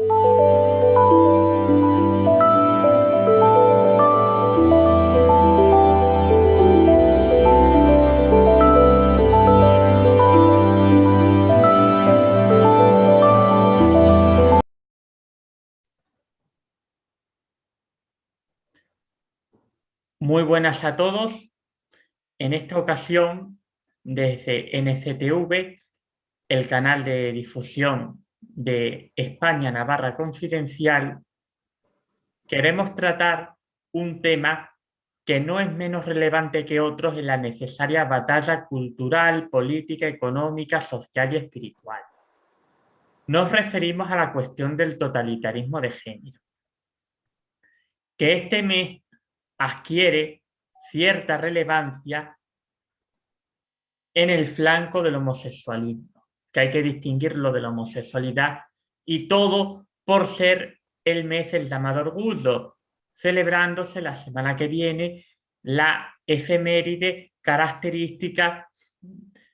Muy buenas a todos. En esta ocasión, desde NCTV, el canal de difusión de España Navarra Confidencial, queremos tratar un tema que no es menos relevante que otros en la necesaria batalla cultural, política, económica, social y espiritual. Nos referimos a la cuestión del totalitarismo de género. Que este mes adquiere cierta relevancia en el flanco del homosexualismo, que hay que distinguirlo de la homosexualidad y todo por ser el mes del llamado orgullo, celebrándose la semana que viene la efeméride característica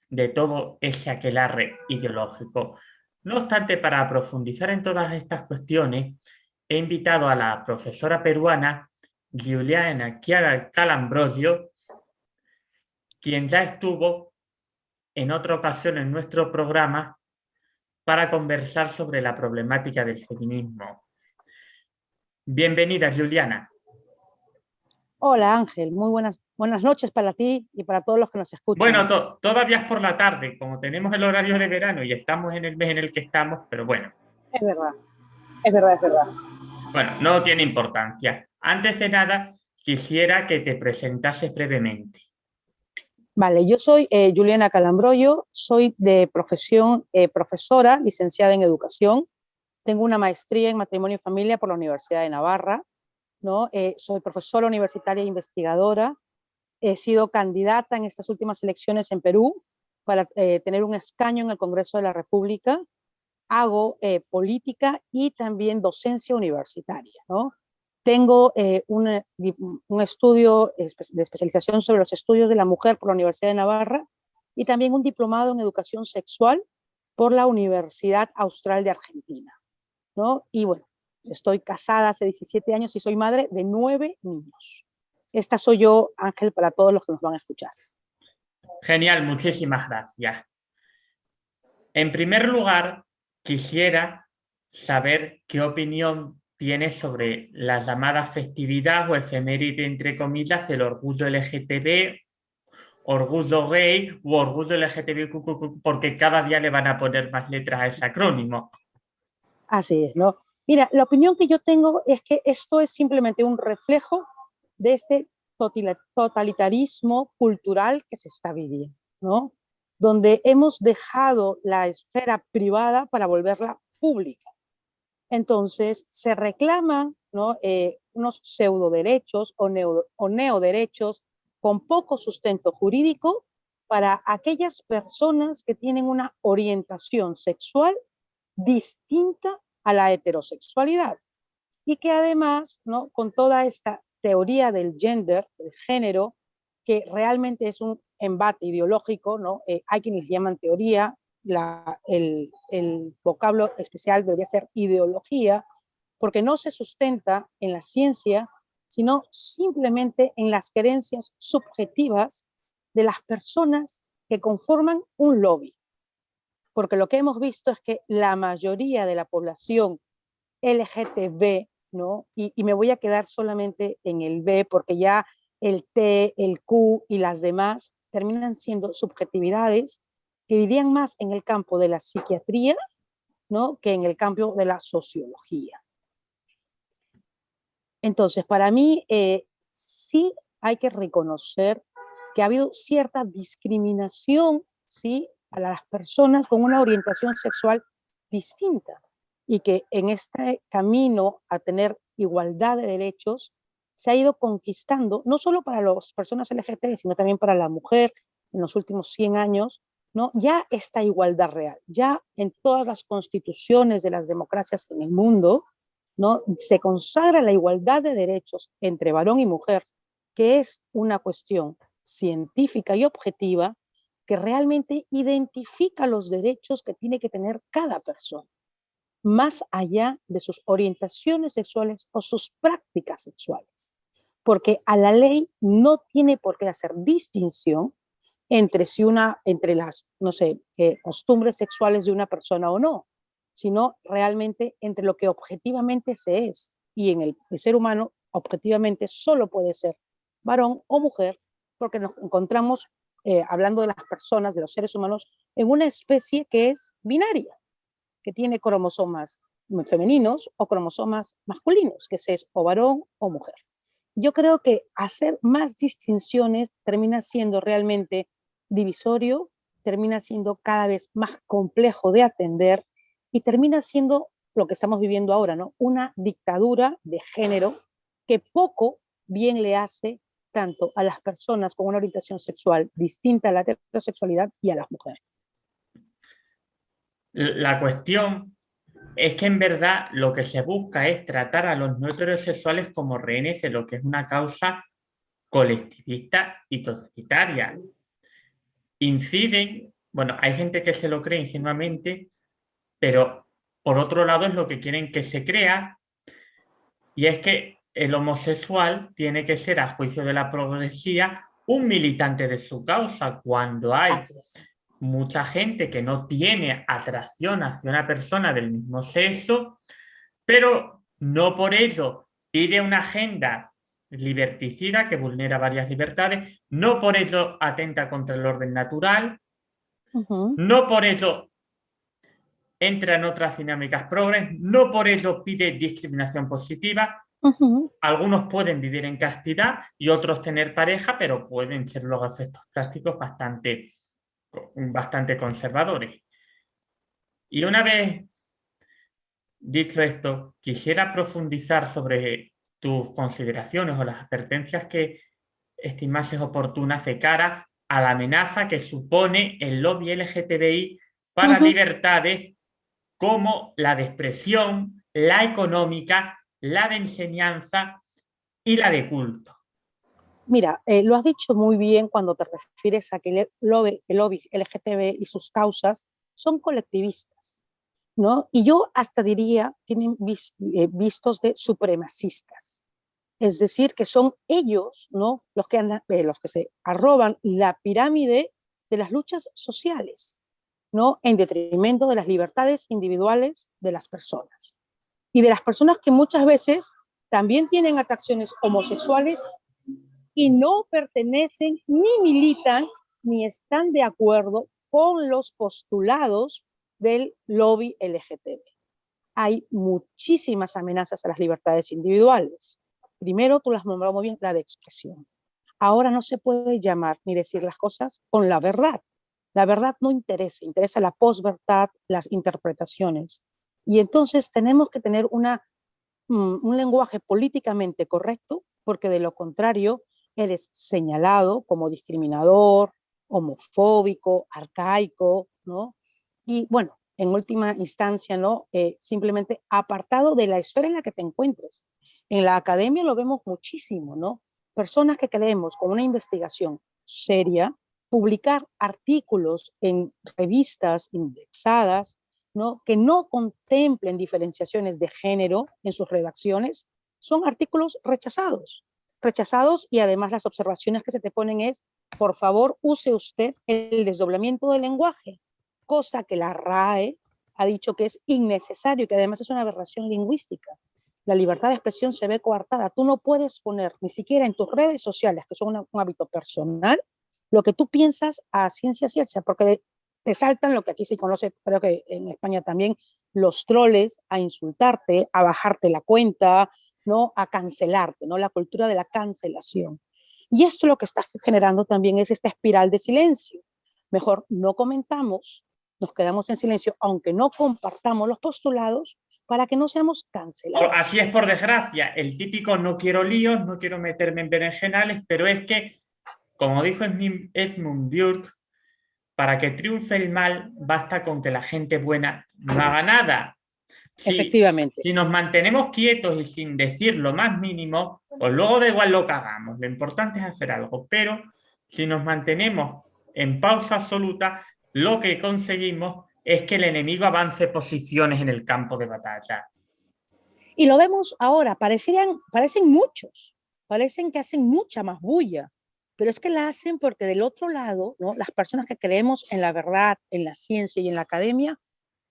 de todo ese aquelarre ideológico. No obstante, para profundizar en todas estas cuestiones, he invitado a la profesora peruana Giuliana Calambrosio, quien ya estuvo en otra ocasión en nuestro programa para conversar sobre la problemática del feminismo. Bienvenida, Juliana. Hola, Ángel. Muy buenas, buenas noches para ti y para todos los que nos escuchan. Bueno, todavía es por la tarde, como tenemos el horario de verano y estamos en el mes en el que estamos, pero bueno. Es verdad, es verdad, es verdad. Bueno, no tiene importancia. Antes de nada, quisiera que te presentases brevemente. Vale, yo soy eh, Juliana Calambroyo, soy de profesión eh, profesora, licenciada en educación. Tengo una maestría en matrimonio y familia por la Universidad de Navarra. ¿no? Eh, soy profesora universitaria e investigadora. He sido candidata en estas últimas elecciones en Perú para tener un escaño en el Congreso de la República. Hago política y también docencia universitaria. ¿no? Tengo eh, un estudio de especialización sobre los estudios de la mujer por la Universidad de Navarra y también un diplomado en educación sexual por la Universidad Austral de Argentina. ¿no? Y bueno, estoy casada hace 17 años y soy madre de nueve niños. Esta soy yo, Ángel, para todos los que nos van a escuchar. Genial, muchísimas gracias. En primer lugar, quisiera saber qué opinión tiene sobre la llamada festividad o efeméride, entre comillas, del orgullo LGTB, orgullo gay u orgullo LGTB, porque cada día le van a poner más letras a ese acrónimo. Así es, ¿no? Mira, la opinión que yo tengo es que esto es simplemente un reflejo de este totalitarismo cultural que se está viviendo, ¿no? Donde hemos dejado la esfera privada para volverla pública. Entonces, se reclaman ¿no? Eh, unos pseudo derechos o, o neoderechos con poco sustento jurídico para aquellas personas que tienen una orientación sexual distinta a la heterosexualidad y que además, ¿no? con toda esta teoría del gender, del género, que realmente es un embate ideológico, ¿no? Eh, hay quienes llaman teoría, el, vocablo especial debería ser ideología, porque no se sustenta en la ciencia, sino simplemente en las creencias subjetivas de las personas que conforman un lobby. Porque lo que hemos visto es que la mayoría de la población LGTB, ¿no? y, y me voy a quedar solamente en el B, porque ya el T, el Q y las demás terminan siendo subjetividades que vivían más en el campo de la psiquiatría ¿no? que en el campo de la sociología. Entonces, para mí eh, sí hay que reconocer que ha habido cierta discriminación ¿sí? a las personas con una orientación sexual distinta y que en este camino a tener igualdad de derechos se ha ido conquistando, no solo para las personas LGTB, sino también para la mujer en los últimos 100 años, ¿no? Ya esta igualdad real, ya en todas las constituciones de las democracias en el mundo, ¿no? Se consagra la igualdad de derechos entre varón y mujer, que es una cuestión científica y objetiva que realmente identifica los derechos que tiene que tener cada persona. más allá de sus orientaciones sexuales o sus prácticas sexuales. Porque a la ley no tiene por qué hacer distinción entre si una, entre las, no sé, eh, costumbres sexuales de una persona o no, sino realmente entre lo que objetivamente se es. Y en el, ser humano, objetivamente, solo puede ser varón o mujer, porque nos encontramos, eh, hablando de las personas, de los seres humanos, en una especie que es binaria, que tiene cromosomas femeninos o cromosomas masculinos, que es o varón o mujer. Yo creo que hacer más distinciones termina siendo realmente divisorio, termina siendo cada vez más complejo de atender y termina siendo lo que estamos viviendo ahora, ¿no? Una dictadura de género que poco bien le hace tanto a las personas con una orientación sexual distinta a la heterosexualidad y a las mujeres. La cuestión es que en verdad lo que se busca es tratar a los no heterosexuales como rehenes de lo que es una causa colectivista y totalitaria. Inciden, bueno, hay gente que se lo cree ingenuamente, pero por otro lado es lo que quieren que se crea, y es que el homosexual tiene que ser, a juicio de la progresía, un militante de su causa, cuando hay mucha gente que no tiene atracción hacia una persona del mismo sexo, pero no por ello pide una agenda liberticida que vulnera varias libertades, no por ello atenta contra el orden natural, no por ello entra en otras dinámicas progres, no por ello pide discriminación positiva. Algunos pueden vivir en castidad y otros tener pareja, pero pueden ser los efectos prácticos bastante bastante conservadores. Y una vez dicho esto, quisiera profundizar sobre tus consideraciones o las advertencias que estimases oportunas de cara a la amenaza que supone el lobby LGTBI para libertades como la de expresión, la económica, la de enseñanza y la de culto. Mira, eh, lo has dicho muy bien cuando te refieres a que el lobby, el lobby LGTB y sus causas son colectivistas, ¿no? Y yo hasta diría, tienen eh, vistos de supremacistas. Es decir, que son ellos, ¿no? Los que, andan, eh, los que se arroban la pirámide de las luchas sociales, ¿no? En detrimento de las libertades individuales de las personas. Y de las personas que muchas veces también tienen atracciones homosexuales y no pertenecen ni militan ni están de acuerdo con los postulados del lobby LGTB. Hay muchísimas amenazas a las libertades individuales. Primero, tú las nombrado muy bien, la de expresión. Ahora no se puede llamar ni decir las cosas con la verdad. La verdad no interesa, interesa la posverdad, las interpretaciones. Y entonces tenemos que tener una, mm, un lenguaje políticamente correcto, porque de lo contrario eres señalado como discriminador, homofóbico, arcaico, ¿no? Y bueno, en última instancia, ¿no? Eh, simplemente apartado de la esfera en la que te encuentres. En la academia lo vemos muchísimo, ¿no? Personas que creemos con una investigación seria, publicar artículos en revistas indexadas, ¿no? Que no contemplen diferenciaciones de género en sus redacciones, son artículos rechazados rechazados y además las observaciones que se te ponen es, por favor, use usted el desdoblamiento del lenguaje, cosa que la RAE ha dicho que es innecesario y que además es una aberración lingüística. La libertad de expresión se ve coartada. Tú no puedes poner ni siquiera en tus redes sociales, que son un hábito personal, lo que tú piensas a ciencia cierta, porque te saltan lo que aquí se conoce, creo que en España también, los troles a insultarte, a bajarte la cuenta, ¿no? a cancelarte, ¿no? la cultura de la cancelación. Y esto lo que está generando también es esta espiral de silencio. Mejor no comentamos, nos quedamos en silencio, aunque no compartamos los postulados, para que no seamos cancelados. Así es por desgracia, el típico no quiero líos, no quiero meterme en berenjenales, pero es que, como dijo Edmund Burke, para que triunfe el mal basta con que la gente buena no haga nada. Efectivamente. Si nos mantenemos quietos y sin decir lo más mínimo, pues luego da igual lo que hagamos. Lo importante es hacer algo. Pero si nos mantenemos en pausa absoluta, lo que conseguimos es que el enemigo avance posiciones en el campo de batalla. Y lo vemos ahora, parecían, parecen muchos, parecen que hacen mucha más bulla, pero es que la hacen porque del otro lado, ¿no? las personas que creemos en la verdad, en la ciencia y en la academia,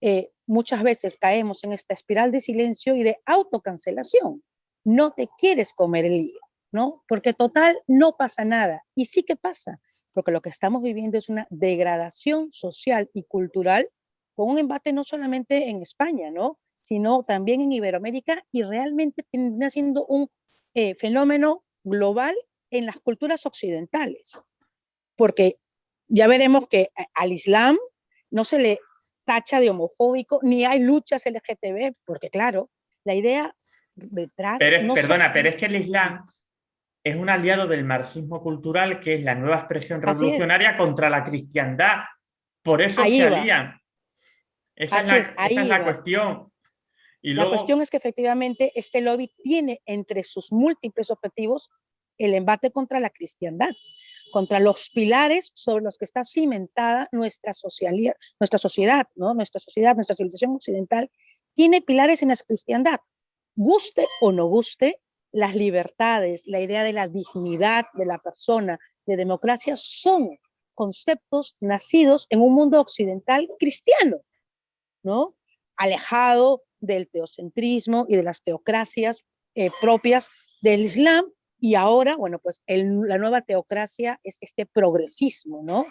eh, muchas veces caemos en esta espiral de silencio y de autocancelación. No te quieres comer el lío, ¿no? Porque total no pasa nada. Y sí que pasa, porque lo que estamos viviendo es una degradación social y cultural con un embate no solamente en España, ¿no? sino también en Iberoamérica y realmente termina siendo un eh, fenómeno global en las culturas occidentales. Porque ya veremos que al Islam no se le tacha de homofóbico, ni hay luchas LGTB, porque claro, la idea detrás... Pero perdona, pero es que el Islam es un aliado del marxismo cultural, que es la nueva expresión revolucionaria contra la cristiandad. Por eso se alían. Esa es la, cuestión. Y la cuestión es que efectivamente este lobby tiene entre sus múltiples objetivos el embate contra la cristiandad, contra los pilares sobre los que está cimentada nuestra, nuestra sociedad, ¿no? nuestra sociedad, nuestra civilización occidental, tiene pilares en la cristiandad. Guste o no guste, las libertades, la idea de la dignidad de la persona, de democracia, son conceptos nacidos en un mundo occidental cristiano. ¿no? alejado del teocentrismo y de las teocracias eh, propias del Islam. Y ahora, bueno, pues la nueva teocracia es este progresismo, ¿no?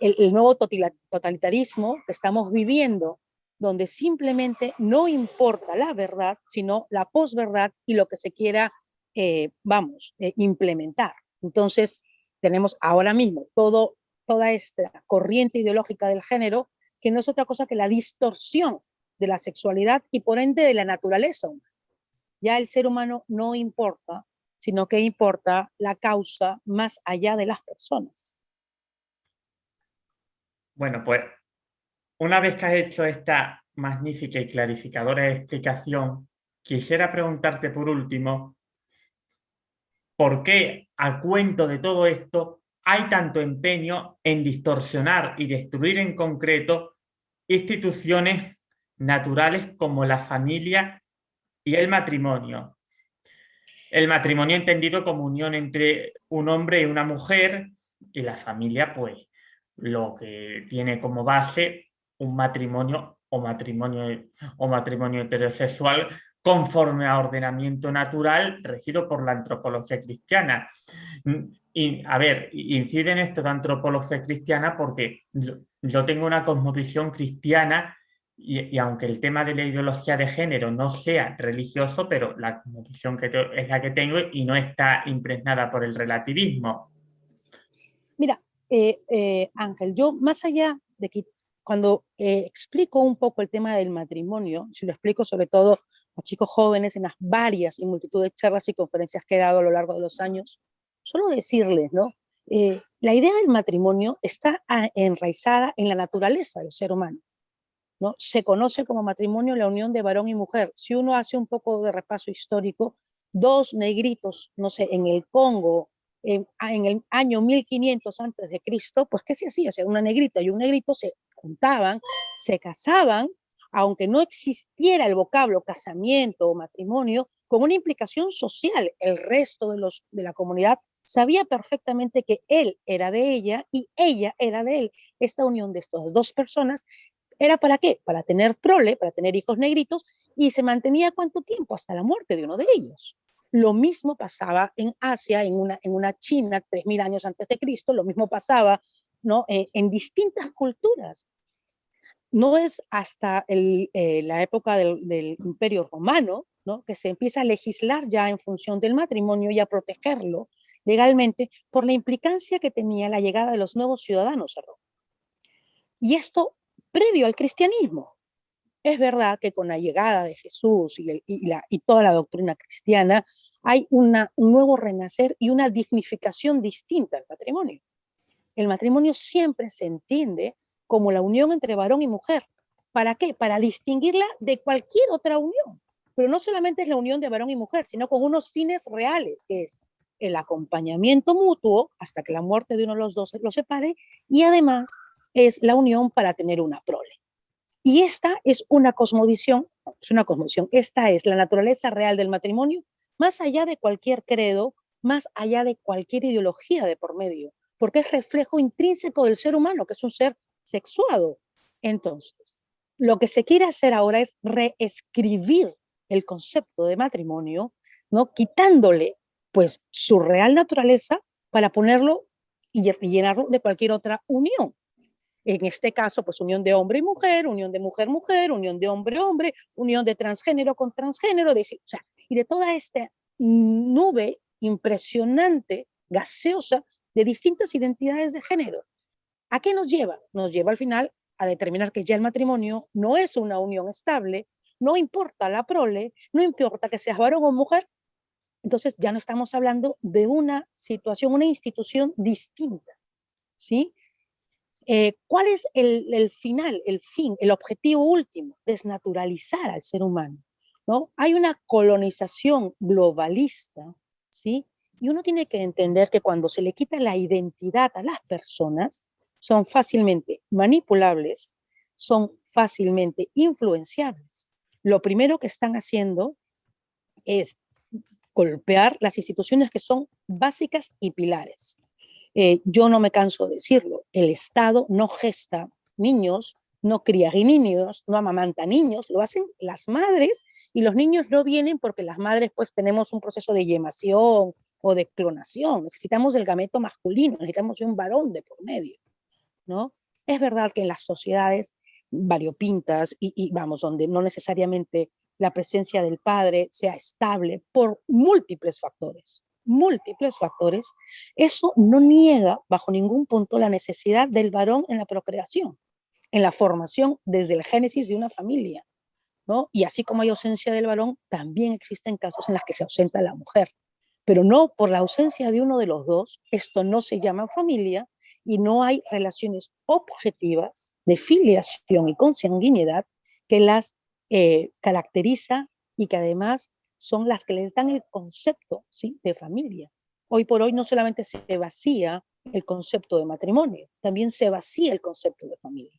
El, el, nuevo totalitarismo que estamos viviendo, donde simplemente no importa la verdad, sino la posverdad y lo que se quiera, eh, vamos, eh, implementar. Entonces, tenemos ahora mismo toda esta corriente ideológica del género que no es otra cosa que la distorsión de la sexualidad y por ende de la naturaleza Ya el ser humano no importa, sino que importa la causa más allá de las personas. Bueno, pues una vez que has hecho esta magnífica y clarificadora explicación, quisiera preguntarte por último, ¿por qué a cuento de todo esto hay tanto empeño en distorsionar y destruir en concreto instituciones naturales como la familia y el matrimonio. El matrimonio entendido como unión entre un hombre y una mujer y la familia pues lo que tiene como base un matrimonio o matrimonio, o matrimonio heterosexual conforme a ordenamiento natural regido por la antropología cristiana. Y, a ver, incide en esto de antropología cristiana porque yo, tengo una cosmovisión cristiana y, aunque el tema de la ideología de género no sea religioso, pero la cosmovisión que es la que tengo y no está impregnada por el relativismo. Mira, eh, eh, Ángel, yo más allá de que cuando eh, explico un poco el tema del matrimonio, si lo explico sobre todo a chicos jóvenes en las varias y multitud de charlas y conferencias que he dado a lo largo de los años, solo decirles, ¿no? Eh, la idea del matrimonio está ah, enraizada en la naturaleza del ser humano. ¿no? Se conoce como matrimonio la unión de varón y mujer. Si uno hace un poco de repaso histórico, dos negritos, no sé, en el Congo, en, el año 1500 antes de Cristo, pues ¿qué se hacía? O sea, una negrita y un negrito se juntaban, se casaban aunque no existiera el vocablo casamiento o matrimonio, con una implicación social, el resto de, los, de la comunidad sabía perfectamente que él era de ella y ella era de él. Esta unión de estas dos personas era para qué? Para tener prole, para tener hijos negritos, y se mantenía cuánto tiempo hasta la muerte de uno de ellos. Lo mismo pasaba en Asia, en una, en una China, 3.000 años antes de Cristo, lo mismo pasaba ¿no? Eh, en distintas culturas no es hasta eh, la época del, Imperio Romano ¿no? que se empieza a legislar ya en función del matrimonio y a protegerlo legalmente por la implicancia que tenía la llegada de los nuevos ciudadanos a Roma. Y esto previo al cristianismo. Es verdad que con la llegada de Jesús y, toda la doctrina cristiana hay un nuevo renacer y una dignificación distinta al matrimonio. El matrimonio siempre se entiende como la unión entre varón y mujer. ¿Para qué? Para distinguirla de cualquier otra unión. Pero no solamente es la unión de varón y mujer, sino con unos fines reales, que es el acompañamiento mutuo hasta que la muerte de uno de los dos los separe y además es la unión para tener una prole. Y esta es una cosmovisión, es una cosmovisión, esta es la naturaleza real del matrimonio, más allá de cualquier credo, más allá de cualquier ideología de por medio, porque es reflejo intrínseco del ser humano, que es un ser sexuado. Entonces, lo que se quiere hacer ahora es reescribir el concepto de matrimonio, ¿no? quitándole pues su real naturaleza para ponerlo y llenarlo de cualquier otra unión. En este caso, pues unión de hombre y mujer, unión de mujer-mujer, unión de hombre-hombre, unión de transgénero con transgénero, de, o sea, y de toda esta nube impresionante, gaseosa, de distintas identidades de género. ¿A qué nos lleva? Nos lleva al final a determinar que ya el matrimonio no es una unión estable, no importa la prole, no importa que seas varón o mujer, entonces ya no estamos hablando de una situación, una institución distinta, ¿sí? Eh, ¿Cuál es el, el, final, el fin, el objetivo último? Desnaturalizar al ser humano, ¿no? Hay una colonización globalista, ¿sí? Y uno tiene que entender que cuando se le quita la identidad a las personas, son fácilmente manipulables, son fácilmente influenciables. Lo primero que están haciendo es golpear las instituciones que son básicas y pilares. Eh, yo no me canso de decirlo, el Estado no gesta niños, no cría niños, no amamanta niños, lo hacen las madres y los niños no vienen porque las madres pues tenemos un proceso de yemación o de clonación, necesitamos el gameto masculino, necesitamos un varón de por medio, ¿no? Es verdad que en las sociedades variopintas y, y vamos, donde no necesariamente la presencia del padre sea estable por múltiples factores, múltiples factores, eso no niega bajo ningún punto la necesidad del varón en la procreación, en la formación desde el génesis de una familia. ¿no? Y así como hay ausencia del varón, también existen casos en los que se ausenta la mujer. Pero no por la ausencia de uno de los dos, esto no se llama familia y no hay relaciones objetivas de filiación y consanguinidad que las eh, caracteriza y que además son las que les dan el concepto ¿sí? de familia. Hoy por hoy no solamente se vacía el concepto de matrimonio, también se vacía el concepto de familia,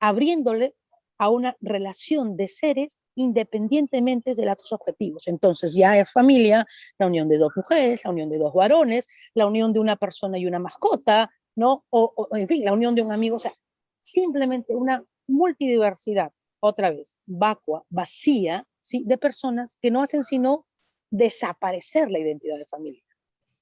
abriéndole a una relación de seres independientemente de los objetivos. Entonces ya es familia la unión de dos mujeres, la unión de dos varones, la unión de una persona y una mascota, ¿no? O, en fin, la unión de un amigo, o sea, simplemente una multidiversidad otra vez, vacua, vacía, ¿sí? de personas que no hacen sino desaparecer la identidad de familia.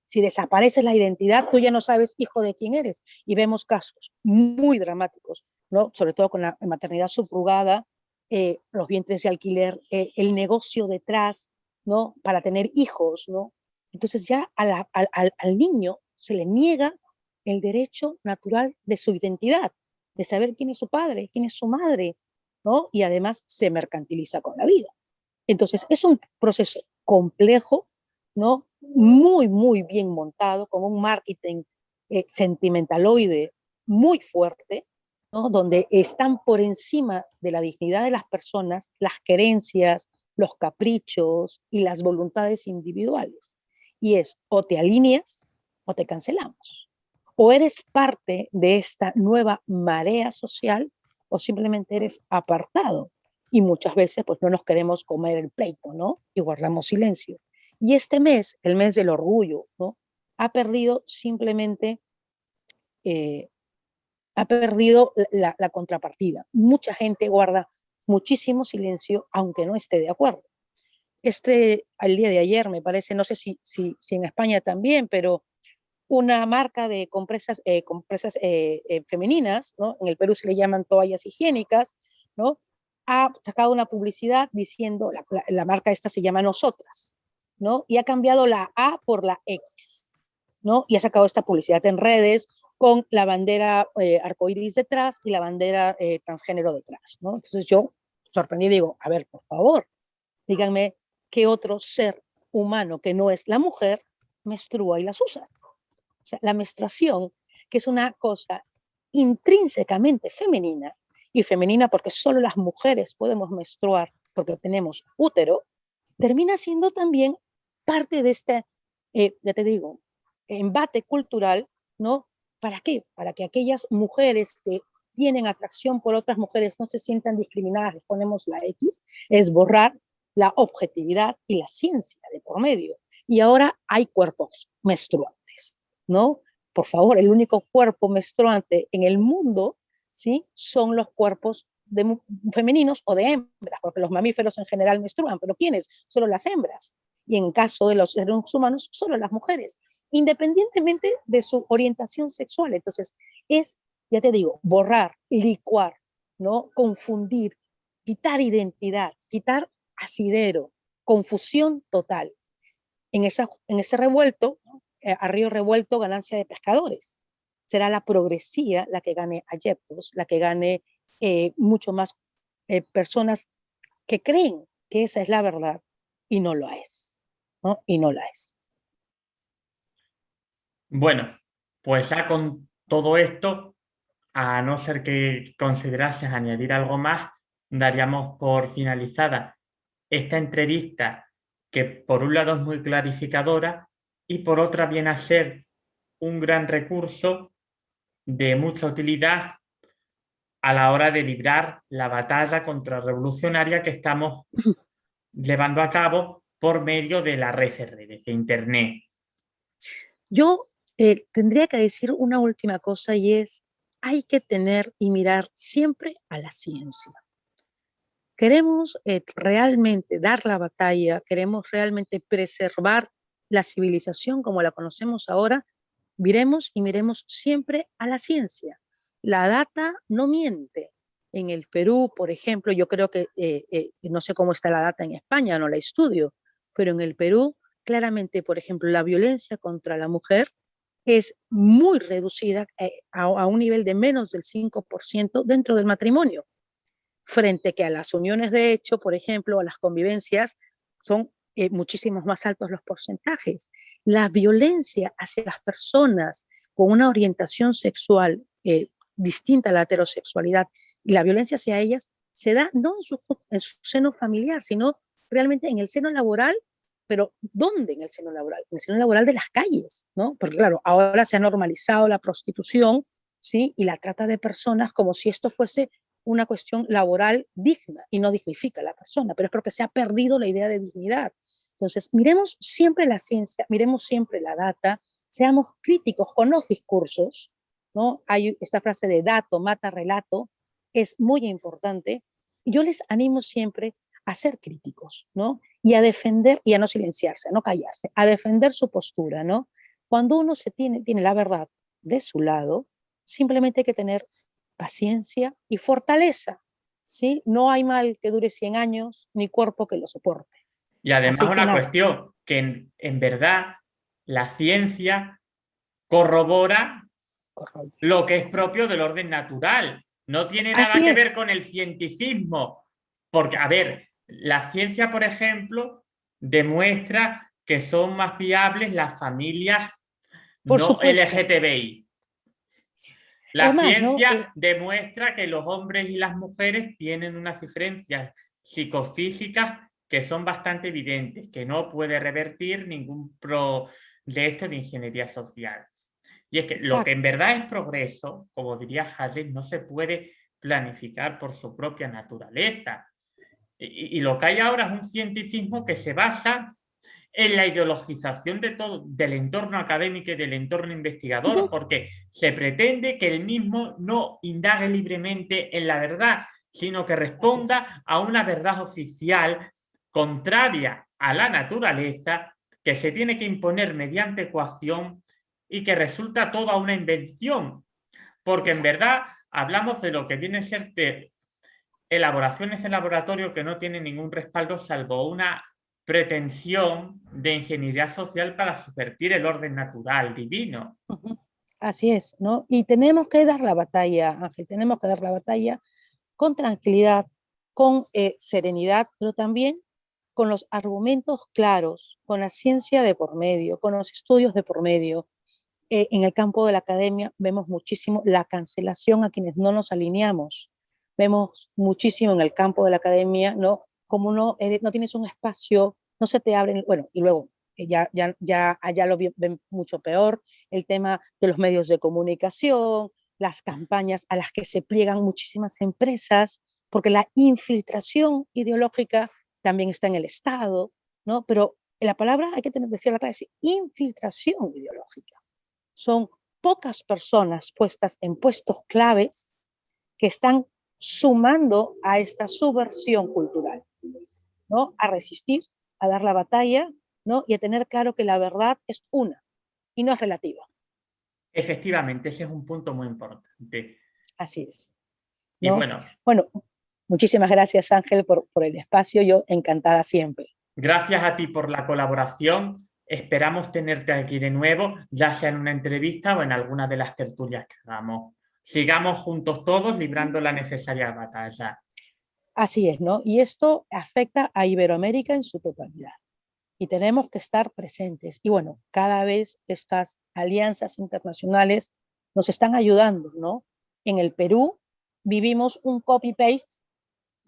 Si desaparece la identidad, tú ya no sabes hijo de quién eres. Y vemos casos muy dramáticos, ¿no? sobre todo con la maternidad subrugada, eh, los vientres de alquiler, eh, el negocio detrás, ¿no? para tener hijos. ¿no? Entonces ya al niño se le niega el derecho natural de su identidad, de saber quién es su padre, quién es su madre, y además se mercantiliza con la vida. Entonces, es un proceso complejo, ¿no? Muy, muy bien montado, con un marketing eh, sentimentaloide muy fuerte, ¿no? Donde están por encima de la dignidad de las personas las querencias, los caprichos y las voluntades individuales. Y es o te alineas o te cancelamos. O eres parte de esta nueva marea social o simplemente eres apartado. Y muchas veces pues no nos queremos comer el pleito, ¿no? Y guardamos silencio. Y este mes, el mes del orgullo, ¿no? Ha perdido simplemente, eh, ha perdido la, contrapartida. Mucha gente guarda muchísimo silencio, aunque no esté de acuerdo. Este, al día de ayer, me parece, no sé si, si, si en España también, pero una marca de compresas, eh, compresas eh, eh, femeninas, ¿no? en el Perú se le llaman toallas higiénicas, ¿no? ha sacado una publicidad diciendo, la, la, marca esta se llama Nosotras, ¿no? y ha cambiado la A por la X, ¿no? y ha sacado esta publicidad en redes con la bandera eh, arcoíris detrás y la bandera transgénero detrás. ¿no? Entonces yo sorprendí digo, a ver, por favor, díganme qué otro ser humano que no es la mujer menstrua y las usa la menstruación, que es una cosa intrínsecamente femenina, y femenina porque solo las mujeres podemos menstruar porque tenemos útero, termina siendo también parte de este, eh, ya te digo, embate cultural, ¿no? ¿Para qué? Para que aquellas mujeres que tienen atracción por otras mujeres no se sientan discriminadas, les ponemos la X, es borrar la objetividad y la ciencia de por medio. Y ahora hay cuerpos menstruantes, ¿no? Por favor, el único cuerpo menstruante en el mundo, ¿sí? Son los cuerpos de, femeninos o de hembras, porque los mamíferos en general menstruan, pero ¿quiénes? Solo las hembras. Y en caso de los seres humanos, solo las mujeres, independientemente de su orientación sexual. Entonces, es, ya te digo, borrar, licuar, ¿no? Confundir, quitar identidad, quitar asidero, confusión total. En, esa, en ese revuelto, eh, a río revuelto, ganancia de pescadores. Será la progresía la que gane adeptos, la que gane eh, mucho más eh, personas que creen que esa es la verdad y no lo es, ¿no? Y no la es. Bueno, pues ya con todo esto, a no ser que considerases añadir algo más, daríamos por finalizada esta entrevista que por un lado es muy clarificadora y por otra viene a ser un gran recurso de mucha utilidad a la hora de librar la batalla contrarrevolucionaria que estamos llevando a cabo por medio de la red de redes, de Internet. Yo eh, tendría que decir una última cosa y es, hay que tener y mirar siempre a la ciencia. Queremos eh, realmente dar la batalla, queremos realmente preservar la civilización como la conocemos ahora, miremos y miremos siempre a la ciencia. La data no miente. En el Perú, por ejemplo, yo creo que, eh, eh, no sé cómo está la data en España, no la estudio, pero en el Perú, claramente, por ejemplo, la violencia contra la mujer es muy reducida eh, a, un nivel de menos del 5% dentro del matrimonio, frente que a las uniones de hecho, por ejemplo, a las convivencias, son muchísimos más altos los porcentajes. La violencia hacia las personas con una orientación sexual distinta a la heterosexualidad y la violencia hacia ellas se da no en su, seno familiar, sino realmente en el seno laboral, pero ¿dónde en el seno laboral? En el seno laboral de las calles, ¿no? Porque claro, ahora se ha normalizado la prostitución, ¿sí? Y la trata de personas como si esto fuese una cuestión laboral digna y no dignifica a la persona, pero es porque se ha perdido la idea de dignidad. Entonces, miremos siempre la ciencia, miremos siempre la data, seamos críticos con los discursos, ¿no? Hay esta frase de dato, mata, relato, es muy importante. Yo les animo siempre a ser críticos, ¿no? Y a defender, y a no silenciarse, a no callarse, a defender su postura, ¿no? Cuando uno se tiene, tiene la verdad de su lado, simplemente hay que tener paciencia y fortaleza, ¿sí? No hay mal que dure 100 años, ni cuerpo que lo soporte. Y además una cuestión, que en, en verdad la ciencia corrobora lo que es propio del orden natural. No tiene nada que ver con el cientificismo. Porque, a ver, la ciencia, por ejemplo, demuestra que son más viables las familias no LGTBI. La ciencia eh, demuestra que los hombres y las mujeres tienen unas diferencias psicofísicas que son bastante evidentes, que no puede revertir ningún proyecto de ingeniería social. Y es que lo que en verdad es progreso, como diría Hayek, no se puede planificar por su propia naturaleza. Y, lo que hay ahora es un cientificismo que se basa en la ideologización de todo, del entorno académico y del entorno investigador, porque se pretende que el mismo no indague libremente en la verdad, sino que responda a una verdad oficial contraria a la naturaleza que se tiene que imponer mediante ecuación y que resulta toda una invención, porque en verdad hablamos de lo que viene a ser de elaboraciones en laboratorio que no tienen ningún respaldo salvo una pretensión de ingeniería social para subvertir el orden natural, divino. Así es, ¿no? Y tenemos que dar la batalla, Ángel, tenemos que dar la batalla con tranquilidad, con eh, serenidad, pero también con los argumentos claros, con la ciencia de por medio, con los estudios de por medio, eh, en el campo de la academia vemos muchísimo la cancelación a quienes no nos alineamos. Vemos muchísimo en el campo de la academia, ¿no? Como no, no tienes un espacio, no se te abren, bueno, y luego eh, ya, ya, ya allá lo ven mucho peor, el tema de los medios de comunicación, las campañas a las que se pliegan muchísimas empresas, porque la infiltración ideológica también está en el Estado, ¿no? Pero la palabra hay que tener, decir la es infiltración ideológica. Son pocas personas puestas en puestos claves que están sumando a esta subversión cultural, ¿no? A resistir, a dar la batalla, ¿no? Y a tener claro que la verdad es una y no es relativa. Efectivamente, ese es un punto muy importante. Así es. Y bueno. Bueno, muchísimas gracias Ángel por, por el espacio, yo encantada siempre. Gracias a ti por la colaboración. Esperamos tenerte aquí de nuevo, ya sea en una entrevista o en alguna de las tertulias que hagamos. Sigamos juntos todos librando la necesaria batalla. Así es, ¿no? Y esto afecta a Iberoamérica en su totalidad. Y tenemos que estar presentes. Y bueno, cada vez estas alianzas internacionales nos están ayudando, ¿no? En el Perú vivimos un copy-paste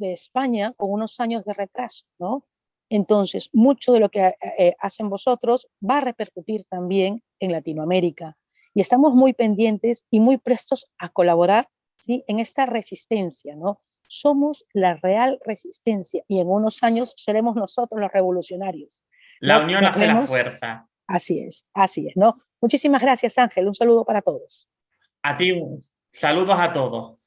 de España con unos años de retraso, ¿no? Entonces, mucho de lo que eh, hacen vosotros va a repercutir también en Latinoamérica. Y estamos muy pendientes y muy prestos a colaborar ¿sí? en esta resistencia. ¿no? Somos la real resistencia y en unos años seremos nosotros los revolucionarios. La unión hace la fuerza. Así es, así es. ¿no? Muchísimas gracias, Ángel. Un saludo para todos. A ti, saludos a todos.